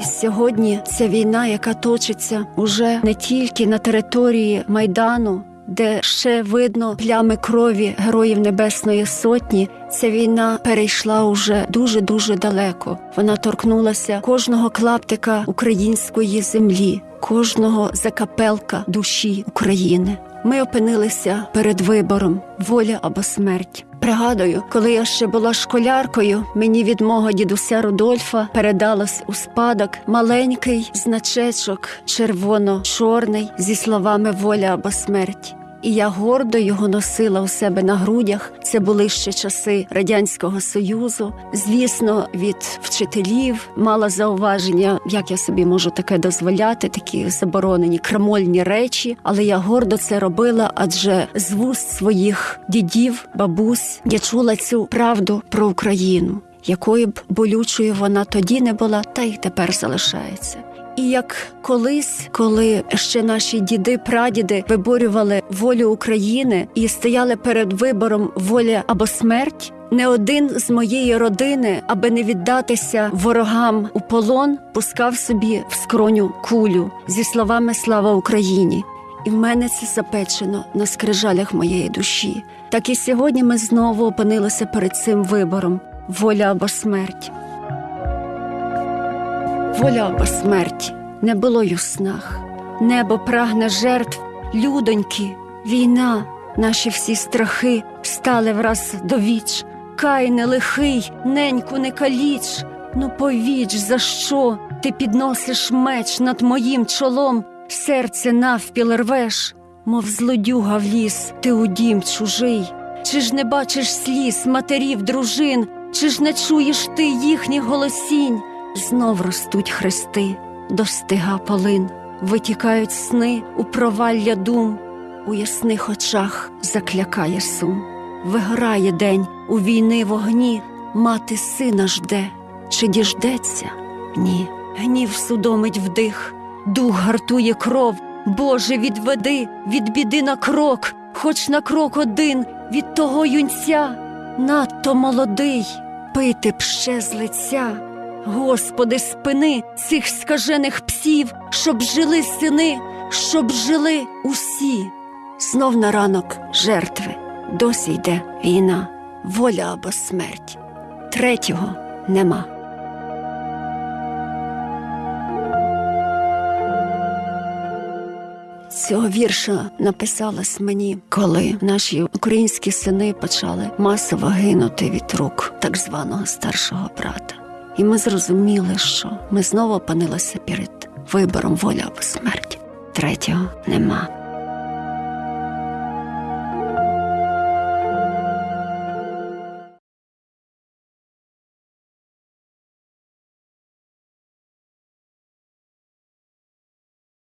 І сьогодні ця війна, яка точиться уже не тільки на території Майдану, де ще видно плями крові героїв Небесної Сотні, ця війна перейшла уже дуже дуже далеко. Вона торкнулася кожного клаптика української землі, кожного закапелка душі України. Ми опинилися перед вибором воля або смерть. Пригадую, коли я ще була школяркою, мені від мого дідуся Рудольфа передалось у спадок маленький значечок червоно-чорний зі словами воля або смерть. І я гордо його носила у себе на грудях. Це були ще часи радянського союзу. Звісно, від вчителів мала зауваження, як я собі можу таке дозволяти, такі заборонені крамольні речі. Але я гордо це робила, адже з вуст своїх дідів, бабусь я чула цю правду про Україну, якою б болючою вона тоді не була, та й тепер залишається. І як колись, коли ще наші діди, прадіди виборювали волю України і стояли перед вибором воля або смерть, не один з моєї родини, аби не віддатися ворогам у полон, пускав собі в скроню кулю зі словами Слава Україні. І в мене це запечено на скрижалях моєї душі. Так і сьогодні ми знову опинилися перед цим вибором: воля або смерть. Воля або смерть не було й у снах. Небо прагне жертв, людоньки, війна, наші всі страхи стали враз до віч. Кай не лихий, неньку не каліч. Ну повіч, за що ти підносиш меч над моїм чолом, серце навпіл рвеш, мов злодюга в ліс, ти у дім чужий. Чи ж не бачиш сліз матерів, дружин, чи ж не чуєш ти їхніх голосінь? Знов ростуть хрести, достига полин, витікають сни у провалля дум, у ясних очах заклякає сум. Виграє день у війни вогні, мати сина жде, чи діждеться? Ні. Гнів судомить вдих, дух гартує кров. Боже, відведи від біди на крок, хоч на крок один від того юнця, надто молодий, пити б ще з лиця. Господи, спини цих скажених псів, щоб жили сини, щоб жили усі. Знов на ранок жертви, досі йде війна, воля або смерть. Третього нема. Цього вірша написалось мені, коли наші українські сини почали масово гинути від рук так званого старшого брата. І ми зрозуміли, що ми знову опинилися перед вибором воля або смерть. Третього нема.